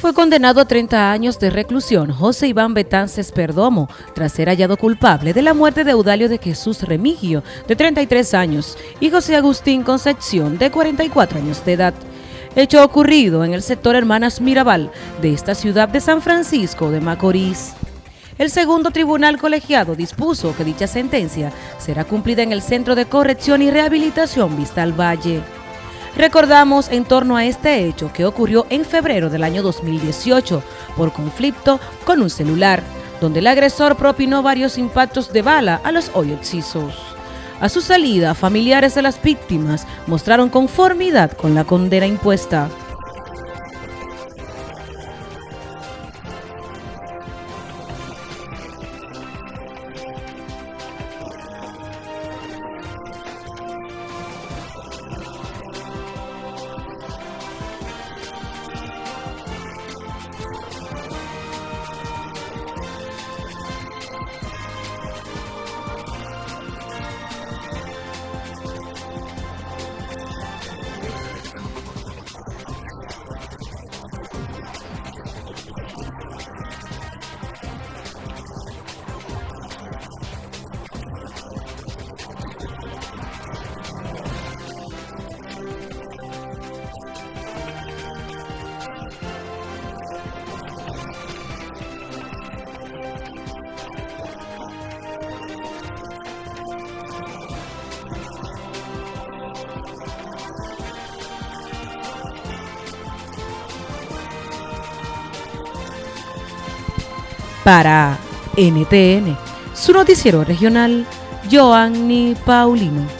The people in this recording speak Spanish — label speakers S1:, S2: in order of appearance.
S1: Fue condenado a 30 años de reclusión José Iván Betances Perdomo tras ser hallado culpable de la muerte de Eudalio de Jesús Remigio, de 33 años, y José Agustín Concepción, de 44 años de edad. Hecho ocurrido en el sector Hermanas Mirabal de esta ciudad de San Francisco de Macorís. El segundo tribunal colegiado dispuso que dicha sentencia será cumplida en el Centro de Corrección y Rehabilitación Vista al Valle. Recordamos en torno a este hecho que ocurrió en febrero del año 2018 por conflicto con un celular, donde el agresor propinó varios impactos de bala a los hoy excisos. A su salida, familiares de las víctimas mostraron conformidad con la condena impuesta. Para NTN, su noticiero regional, Joanny Paulino.